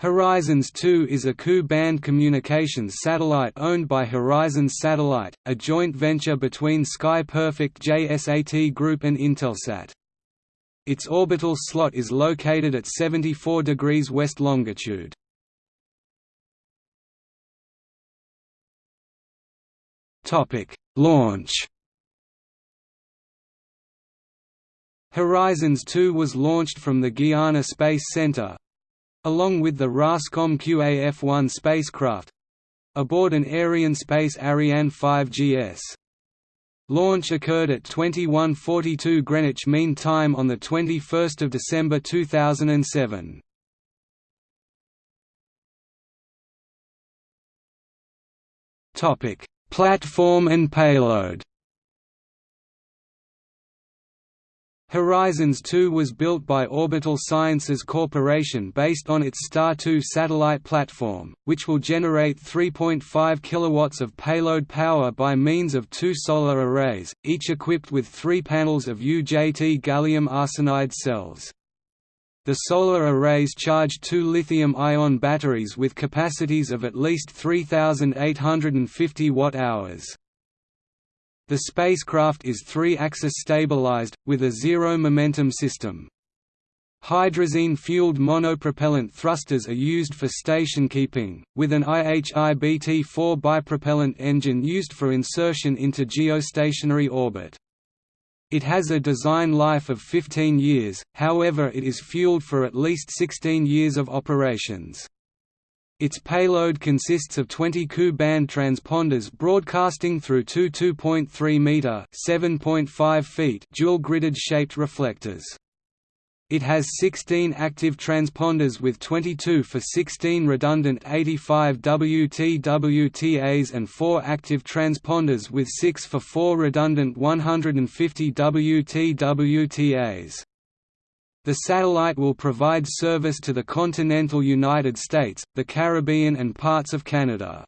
Horizons 2 is a Ku-band communications satellite owned by Horizons Satellite, a joint venture between Sky Perfect JSAT Group and Intelsat. Its orbital slot is located at 74 degrees west longitude. Launch Horizons 2 was launched from the Guiana Space Center, along with the RASCOM QAF-1 spacecraft aboard an Arianespace Ariane 5 GS. Launch occurred at 21:42 Greenwich Mean Time on the 21st of December 2007. Topic: Platform and payload. Horizons 2 was built by Orbital Sciences Corporation based on its Star 2 satellite platform, which will generate 3.5 kilowatts of payload power by means of two solar arrays, each equipped with three panels of UJT gallium arsenide cells. The solar arrays charge two lithium-ion batteries with capacities of at least 3,850 watt-hours. The spacecraft is three-axis stabilized, with a zero-momentum system. Hydrazine-fueled monopropellant thrusters are used for station keeping, with an IHI-BT-4 bipropellant engine used for insertion into geostationary orbit. It has a design life of 15 years, however it is fueled for at least 16 years of operations. Its payload consists of 20 Ku-band transponders broadcasting through two 2.3-meter (7.5 feet) dual-gridded shaped reflectors. It has 16 active transponders with 22 for 16 redundant 85 WT-WTAs and 4 active transponders with 6 for 4 redundant 150 WT-WTAs. The satellite will provide service to the continental United States, the Caribbean and parts of Canada.